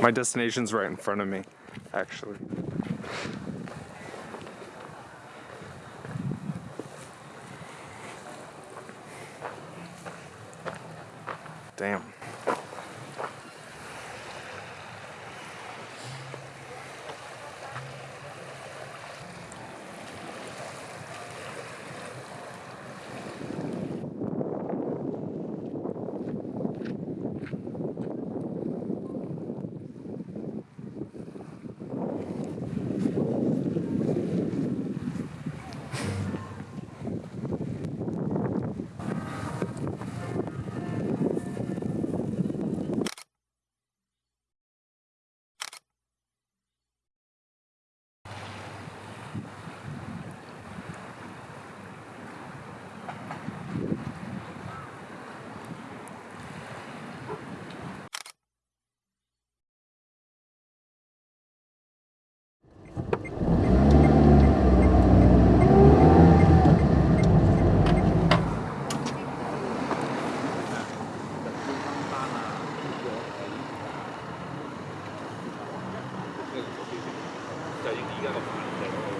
My destination's right in front of me, actually. Damn. 一個反例咯。